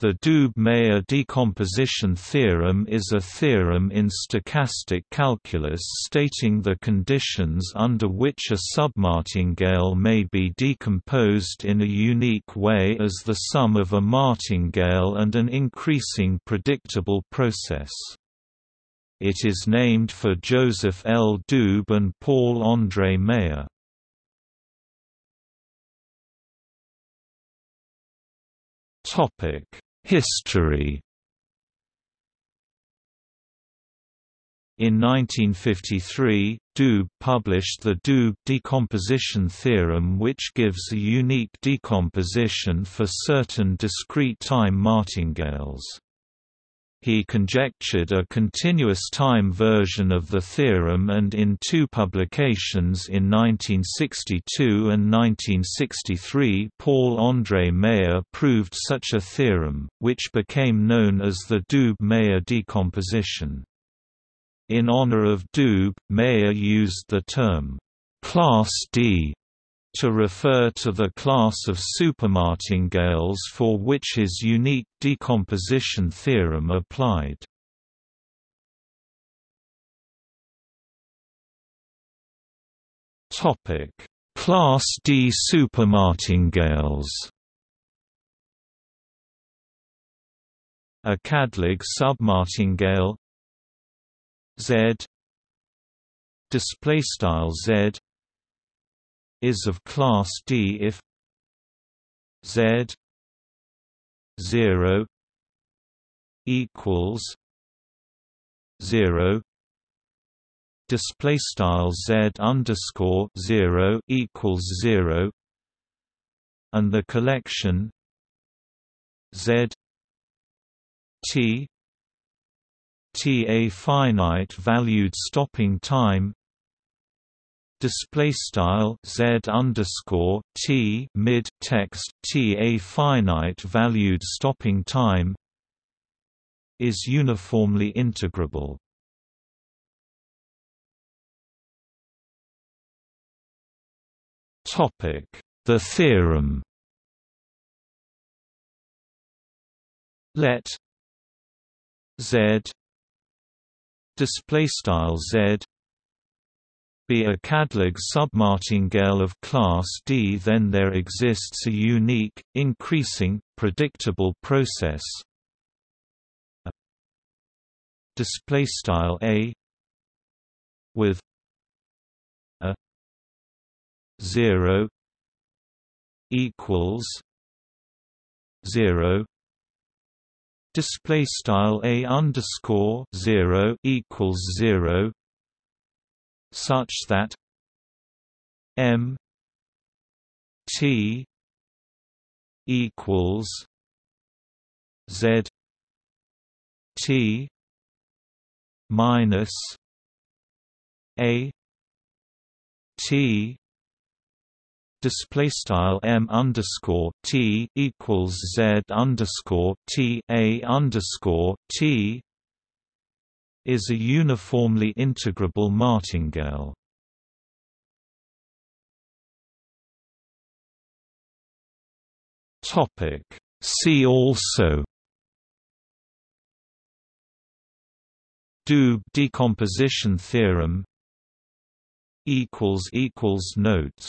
The Doob-Meyer decomposition theorem is a theorem in stochastic calculus stating the conditions under which a submartingale may be decomposed in a unique way as the sum of a martingale and an increasing predictable process. It is named for Joseph L. Doob and Paul André Meyer. Topic History In 1953, Doob published the Doob decomposition theorem which gives a unique decomposition for certain discrete time martingales. He conjectured a continuous time version of the theorem and in two publications in 1962 and 1963 Paul-André Meyer proved such a theorem, which became known as the Doob-Meyer decomposition. In honor of Doob, Meyer used the term, "'Class D' to refer to the class of supermartingales for which his unique decomposition theorem applied. Topic: Class D supermartingales. A càdlàg submartingale Z display style Z is of class D if Z 0 equals 0 display style Z underscore 0 equals 0 and the collection Z T T a finite valued stopping time display style z underscore t mid text t a finite valued stopping time is uniformly integrable. Topic: The theorem. Let z display style z be a càdlàg submartingale of class D then there exists a unique, increasing, predictable process. Display style a with a 0 equals 0 display style a underscore 0 equals 0 such that M T equals Z T minus A T display style m underscore t equals z underscore t a underscore t is a uniformly integrable martingale. Topic See also Doob decomposition theorem equals equals notes